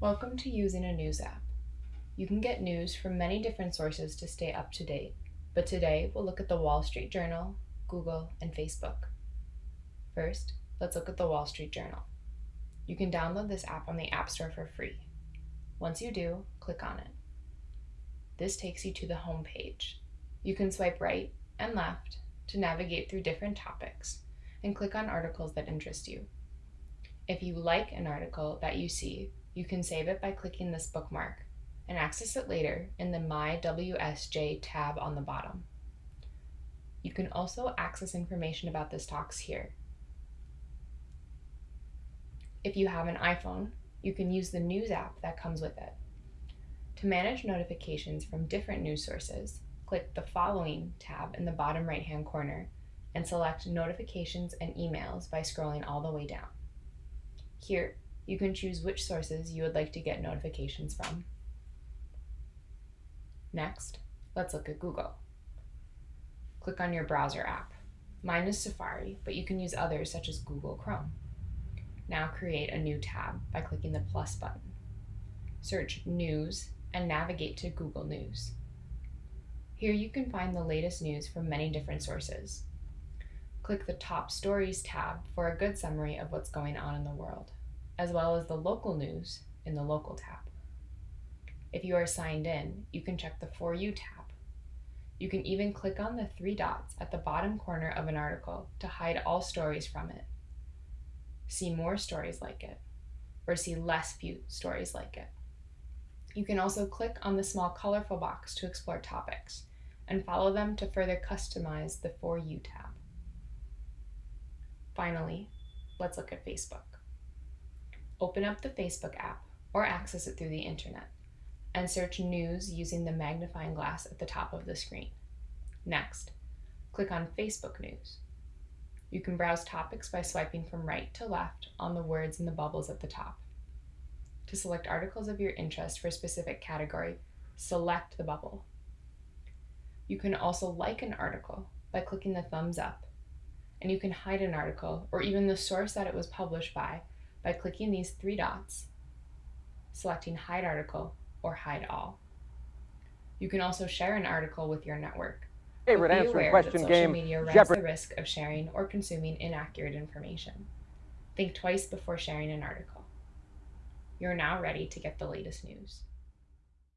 Welcome to using a news app. You can get news from many different sources to stay up to date, but today we'll look at the Wall Street Journal, Google, and Facebook. First, let's look at the Wall Street Journal. You can download this app on the App Store for free. Once you do, click on it. This takes you to the home page. You can swipe right and left to navigate through different topics and click on articles that interest you. If you like an article that you see, you can save it by clicking this bookmark and access it later in the My WSJ tab on the bottom. You can also access information about this talks here. If you have an iPhone, you can use the news app that comes with it. To manage notifications from different news sources, click the Following tab in the bottom right hand corner and select Notifications and Emails by scrolling all the way down. Here, you can choose which sources you would like to get notifications from. Next, let's look at Google. Click on your browser app. Mine is Safari, but you can use others such as Google Chrome. Now create a new tab by clicking the plus button. Search News and navigate to Google News. Here you can find the latest news from many different sources. Click the Top Stories tab for a good summary of what's going on in the world as well as the local news in the Local tab. If you are signed in, you can check the For You tab. You can even click on the three dots at the bottom corner of an article to hide all stories from it, see more stories like it, or see less few stories like it. You can also click on the small colorful box to explore topics and follow them to further customize the For You tab. Finally, let's look at Facebook open up the Facebook app or access it through the internet and search news using the magnifying glass at the top of the screen. Next, click on Facebook News. You can browse topics by swiping from right to left on the words in the bubbles at the top. To select articles of your interest for a specific category, select the bubble. You can also like an article by clicking the thumbs up, and you can hide an article or even the source that it was published by by clicking these three dots, selecting Hide Article or Hide All. You can also share an article with your network. Favorite answering question social game. media runs the risk of sharing or consuming inaccurate information. Think twice before sharing an article. You're now ready to get the latest news.